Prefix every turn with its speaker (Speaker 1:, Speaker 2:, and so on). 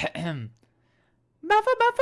Speaker 1: Buffa, buffa.